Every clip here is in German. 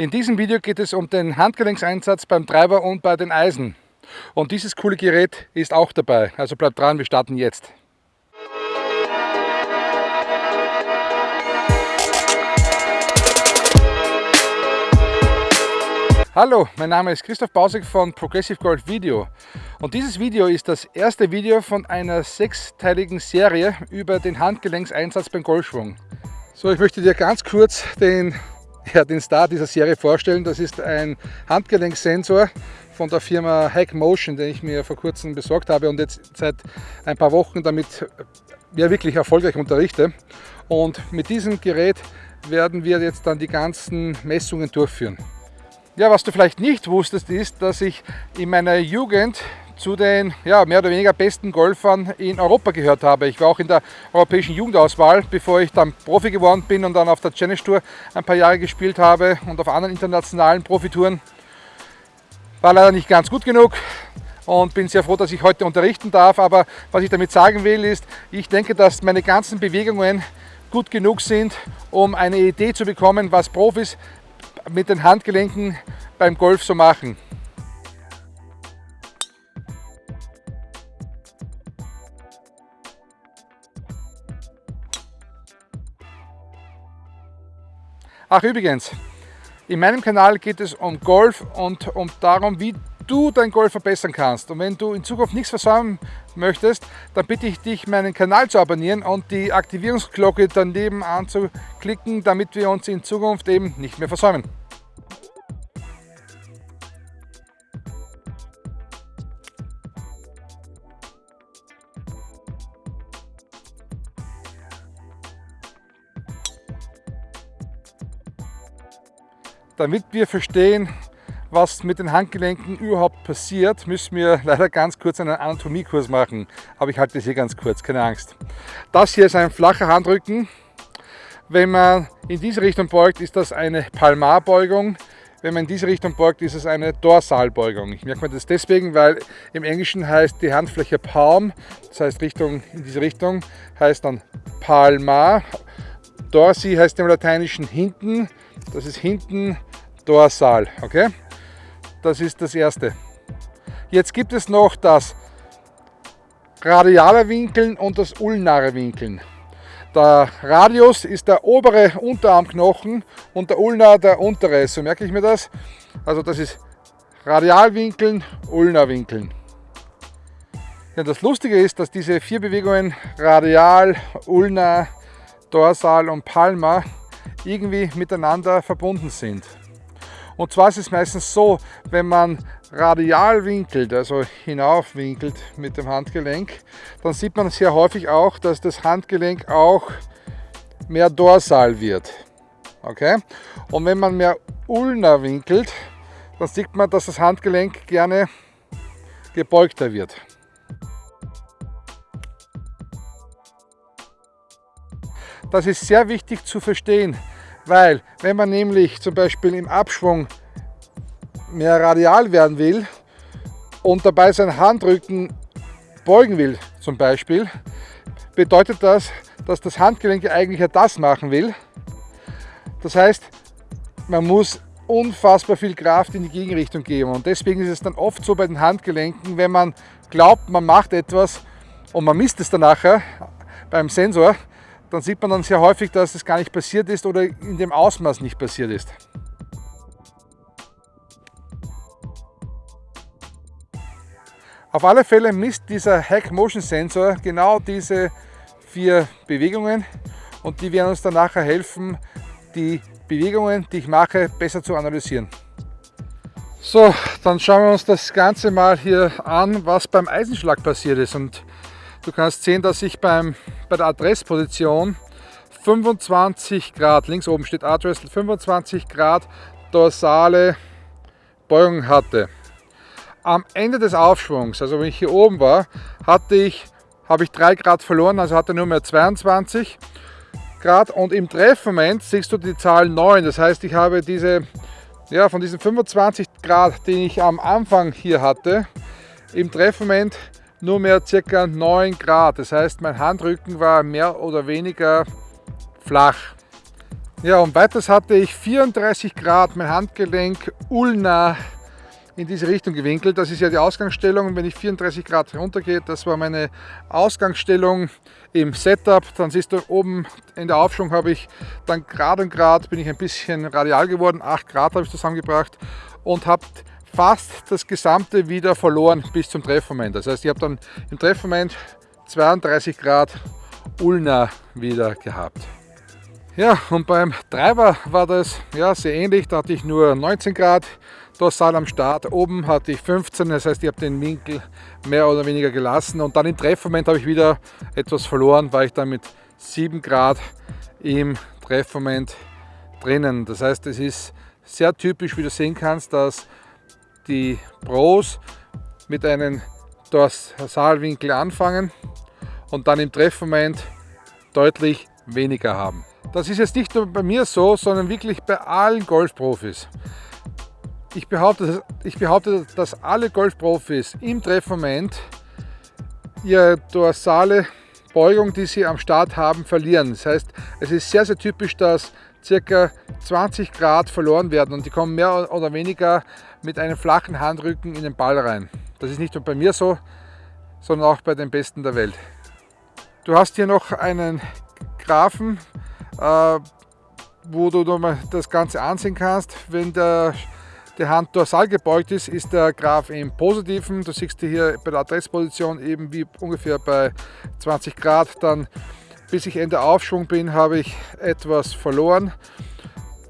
In diesem Video geht es um den Handgelenkseinsatz beim Treiber und bei den Eisen. Und dieses coole Gerät ist auch dabei. Also bleibt dran, wir starten jetzt. Hallo, mein Name ist Christoph Bausek von Progressive Golf Video und dieses Video ist das erste Video von einer sechsteiligen Serie über den Handgelenkseinsatz beim Golfschwung. So, ich möchte dir ganz kurz den ja, den Star dieser Serie vorstellen. Das ist ein Handgelenksensor von der Firma Hack Motion, den ich mir vor kurzem besorgt habe und jetzt seit ein paar Wochen damit ja, wirklich erfolgreich unterrichte. Und mit diesem Gerät werden wir jetzt dann die ganzen Messungen durchführen. Ja, was du vielleicht nicht wusstest, ist, dass ich in meiner Jugend zu den ja, mehr oder weniger besten Golfern in Europa gehört habe. Ich war auch in der europäischen Jugendauswahl, bevor ich dann Profi geworden bin und dann auf der Challenge Tour ein paar Jahre gespielt habe und auf anderen internationalen Profitouren. War leider nicht ganz gut genug und bin sehr froh, dass ich heute unterrichten darf. Aber was ich damit sagen will, ist, ich denke, dass meine ganzen Bewegungen gut genug sind, um eine Idee zu bekommen, was Profis mit den Handgelenken beim Golf so machen. Ach übrigens, in meinem Kanal geht es um Golf und um darum, wie du dein Golf verbessern kannst. Und wenn du in Zukunft nichts versäumen möchtest, dann bitte ich dich, meinen Kanal zu abonnieren und die Aktivierungsglocke daneben anzuklicken, damit wir uns in Zukunft eben nicht mehr versäumen. Damit wir verstehen, was mit den Handgelenken überhaupt passiert, müssen wir leider ganz kurz einen Anatomiekurs machen. Aber ich halte das hier ganz kurz, keine Angst. Das hier ist ein flacher Handrücken. Wenn man in diese Richtung beugt, ist das eine Palmarbeugung. Wenn man in diese Richtung beugt, ist es eine Dorsalbeugung. Ich merke mir das deswegen, weil im Englischen heißt die Handfläche Palm, das heißt Richtung, in diese Richtung, heißt dann Palmar. Dorsi heißt im Lateinischen hinten, das ist hinten dorsal. Okay? Das ist das erste. Jetzt gibt es noch das radiale Winkeln und das ulnare Winkeln. Der Radius ist der obere Unterarmknochen und der Ulnar der untere. So merke ich mir das. Also das ist Radialwinkeln, Ulnarwinkeln. Ja, das Lustige ist, dass diese vier Bewegungen Radial, Ulnar, Dorsal und Palmar irgendwie miteinander verbunden sind. Und zwar ist es meistens so, wenn man radial winkelt, also hinaufwinkelt mit dem Handgelenk, dann sieht man sehr häufig auch, dass das Handgelenk auch mehr dorsal wird. Okay? Und wenn man mehr ulnar winkelt, dann sieht man, dass das Handgelenk gerne gebeugter wird. Das ist sehr wichtig zu verstehen, weil wenn man nämlich zum Beispiel im Abschwung mehr radial werden will und dabei sein Handrücken beugen will zum Beispiel, bedeutet das, dass das Handgelenk eigentlich ja das machen will. Das heißt, man muss unfassbar viel Kraft in die Gegenrichtung geben und deswegen ist es dann oft so bei den Handgelenken, wenn man glaubt, man macht etwas und man misst es dann nachher beim Sensor, dann sieht man dann sehr häufig, dass es gar nicht passiert ist oder in dem Ausmaß nicht passiert ist. Auf alle Fälle misst dieser Hack Motion Sensor genau diese vier Bewegungen und die werden uns dann nachher helfen, die Bewegungen, die ich mache, besser zu analysieren. So, dann schauen wir uns das Ganze mal hier an, was beim Eisenschlag passiert ist. Und Du kannst sehen, dass ich beim, bei der Adressposition 25 Grad, links oben steht Adress, 25 Grad dorsale Beugung hatte. Am Ende des Aufschwungs, also wenn ich hier oben war, hatte ich, habe ich 3 Grad verloren, also hatte nur mehr 22 Grad und im Treffmoment siehst du die Zahl 9. Das heißt, ich habe diese, ja, von diesen 25 Grad, den ich am Anfang hier hatte, im Treffmoment nur mehr circa 9 Grad. Das heißt, mein Handrücken war mehr oder weniger flach. Ja, und weiters hatte ich 34 Grad mein Handgelenk ulna in diese Richtung gewinkelt. Das ist ja die Ausgangsstellung. wenn ich 34 Grad runtergehe, das war meine Ausgangsstellung im Setup. Dann siehst du oben in der Aufschwung habe ich dann Grad und Grad bin ich ein bisschen radial geworden. 8 Grad habe ich zusammengebracht und habe fast das gesamte wieder verloren bis zum Treffmoment. Das heißt, ich habe dann im Treffmoment 32 Grad Ulna wieder gehabt. Ja, und beim Treiber war das ja, sehr ähnlich. Da hatte ich nur 19 Grad dorsal am Start. Oben hatte ich 15, das heißt, ich habe den Winkel mehr oder weniger gelassen. Und dann im Treffmoment habe ich wieder etwas verloren, weil ich dann mit 7 Grad im Treffmoment drinnen. Das heißt, es ist sehr typisch, wie du sehen kannst, dass die Pros mit einem Dorsalwinkel anfangen und dann im Treffmoment deutlich weniger haben. Das ist jetzt nicht nur bei mir so, sondern wirklich bei allen Golfprofis. Ich behaupte, ich behaupte, dass alle Golfprofis im Treffmoment ihre dorsale Beugung, die sie am Start haben, verlieren. Das heißt, es ist sehr, sehr typisch, dass ca. 20 Grad verloren werden und die kommen mehr oder weniger mit einem flachen Handrücken in den Ball rein. Das ist nicht nur bei mir so, sondern auch bei den Besten der Welt. Du hast hier noch einen Graphen äh, wo du nochmal das Ganze ansehen kannst. Wenn der, die Hand dorsal gebeugt ist, ist der Graph im Positiven. Du siehst hier bei der Adressposition eben wie ungefähr bei 20 Grad. Dann bis ich Ende Aufschwung bin, habe ich etwas verloren.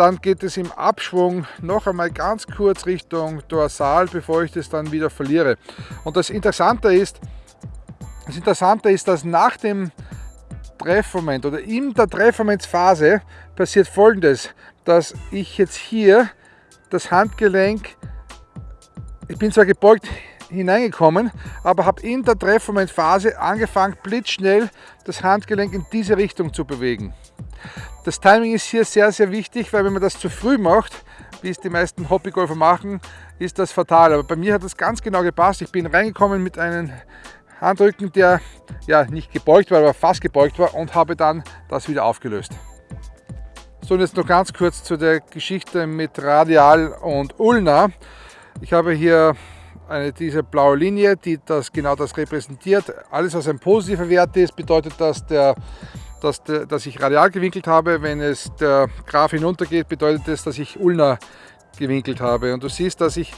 Dann geht es im Abschwung noch einmal ganz kurz Richtung Dorsal, bevor ich das dann wieder verliere. Und das Interessante ist, das Interessante ist, dass nach dem Treffmoment oder in der Treffmomentsphase passiert folgendes, dass ich jetzt hier das Handgelenk, ich bin zwar gebeugt hineingekommen, aber habe in der Treffmomentphase angefangen blitzschnell das Handgelenk in diese Richtung zu bewegen. Das Timing ist hier sehr, sehr wichtig, weil wenn man das zu früh macht, wie es die meisten Hobbygolfer machen, ist das fatal. Aber bei mir hat das ganz genau gepasst. Ich bin reingekommen mit einem Handrücken, der ja nicht gebeugt war, aber fast gebeugt war und habe dann das wieder aufgelöst. So und jetzt noch ganz kurz zu der Geschichte mit Radial und Ulna. Ich habe hier eine, diese blaue Linie, die das, genau das repräsentiert. Alles, was ein positiver Wert ist, bedeutet, dass, der, dass, der, dass ich radial gewinkelt habe. Wenn es der Graph hinuntergeht, bedeutet es, dass ich Ulna gewinkelt habe. Und du siehst, dass ich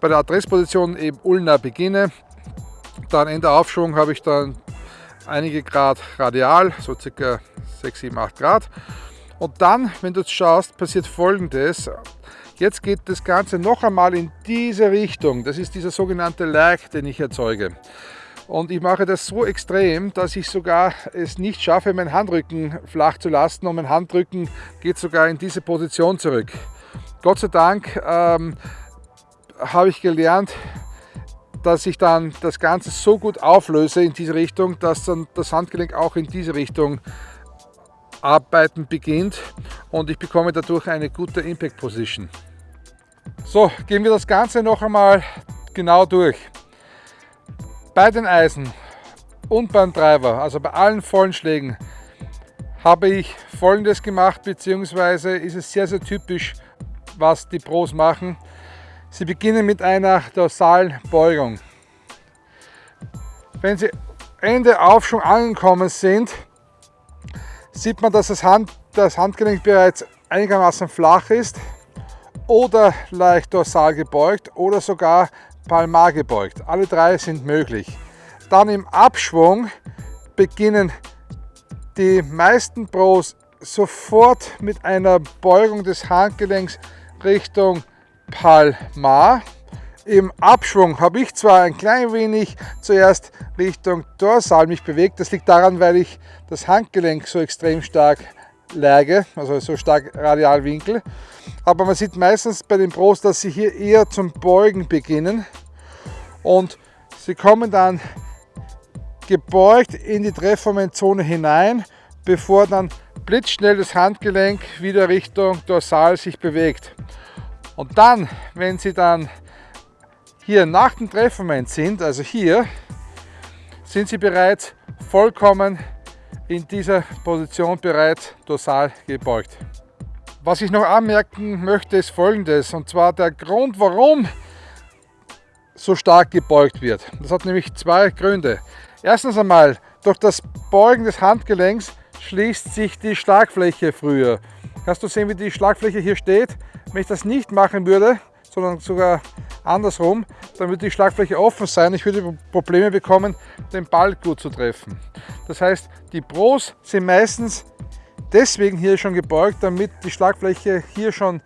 bei der Adressposition eben Ulna beginne dann in der Aufschwung habe ich dann einige Grad radial, so circa 6, 7, 8 Grad. Und dann, wenn du schaust, passiert folgendes. Jetzt geht das Ganze noch einmal in diese Richtung. Das ist dieser sogenannte Lag, den ich erzeuge. Und ich mache das so extrem, dass ich sogar es nicht schaffe, meinen Handrücken flach zu lassen. Und mein Handrücken geht sogar in diese Position zurück. Gott sei Dank ähm, habe ich gelernt, dass ich dann das Ganze so gut auflöse in diese Richtung, dass dann das Handgelenk auch in diese Richtung arbeiten beginnt und ich bekomme dadurch eine gute Impact Position. So, gehen wir das Ganze noch einmal genau durch. Bei den Eisen und beim Treiber, also bei allen vollen Schlägen, habe ich folgendes gemacht, beziehungsweise ist es sehr, sehr typisch, was die Pros machen. Sie beginnen mit einer dorsalen Beugung. Wenn Sie Ende Aufschwung angekommen sind, sieht man, dass das, Hand, das Handgelenk bereits einigermaßen flach ist oder leicht dorsal gebeugt oder sogar palmar gebeugt. Alle drei sind möglich. Dann im Abschwung beginnen die meisten Pros sofort mit einer Beugung des Handgelenks Richtung Palmar. Im Abschwung habe ich zwar ein klein wenig zuerst Richtung Dorsal mich bewegt. Das liegt daran, weil ich das Handgelenk so extrem stark läge, also so stark Radialwinkel. Aber man sieht meistens bei den Pros, dass sie hier eher zum Beugen beginnen und sie kommen dann gebeugt in die Treffmomentzone hinein, bevor dann blitzschnell das Handgelenk wieder Richtung Dorsal sich bewegt. Und dann, wenn Sie dann hier nach dem Treffmoment sind, also hier, sind Sie bereits vollkommen in dieser Position bereits dorsal gebeugt. Was ich noch anmerken möchte, ist folgendes, und zwar der Grund, warum so stark gebeugt wird. Das hat nämlich zwei Gründe. Erstens einmal, durch das Beugen des Handgelenks schließt sich die Schlagfläche früher. Kannst du sehen, wie die Schlagfläche hier steht? Wenn ich das nicht machen würde, sondern sogar andersrum, dann würde die Schlagfläche offen sein. Ich würde Probleme bekommen, den Ball gut zu treffen. Das heißt, die Pros sind meistens deswegen hier schon gebeugt, damit die Schlagfläche hier schon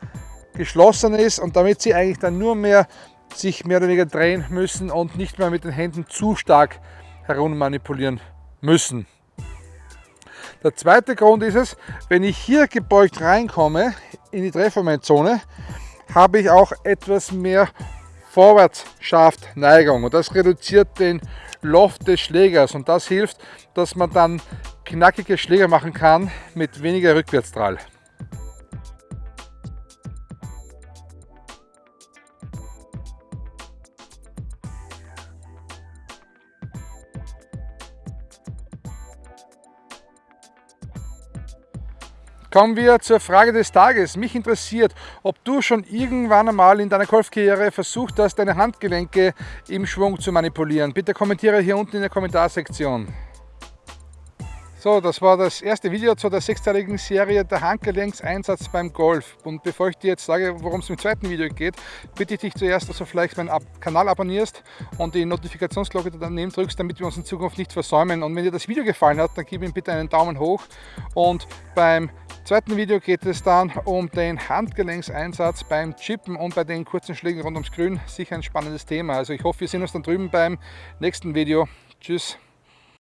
geschlossen ist und damit sie eigentlich dann nur mehr sich mehr oder weniger drehen müssen und nicht mehr mit den Händen zu stark herum manipulieren müssen. Der zweite Grund ist es, wenn ich hier gebeugt reinkomme in die Treffermomentzone, habe ich auch etwas mehr Vorwärtsschaftneigung und das reduziert den Loft des Schlägers und das hilft, dass man dann knackige Schläger machen kann mit weniger Rückwärtsdrall. Kommen wir zur Frage des Tages. Mich interessiert, ob du schon irgendwann einmal in deiner Golfkarriere versucht hast, deine Handgelenke im Schwung zu manipulieren. Bitte kommentiere hier unten in der Kommentarsektion. So, das war das erste Video zu der sechsteiligen Serie der Handgelenkseinsatz beim Golf. Und bevor ich dir jetzt sage, worum es im zweiten Video geht, bitte ich dich zuerst, dass du vielleicht meinen Kanal abonnierst und die Notifikationsglocke daneben drückst, damit wir uns in Zukunft nicht versäumen. Und wenn dir das Video gefallen hat, dann gib ihm bitte einen Daumen hoch. Und beim zweiten Video geht es dann um den Handgelenkseinsatz beim Chippen und bei den kurzen Schlägen rund ums Grün. Sicher ein spannendes Thema. Also ich hoffe, wir sehen uns dann drüben beim nächsten Video. Tschüss.